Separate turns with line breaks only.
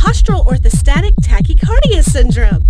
postural orthostatic tachycardia syndrome.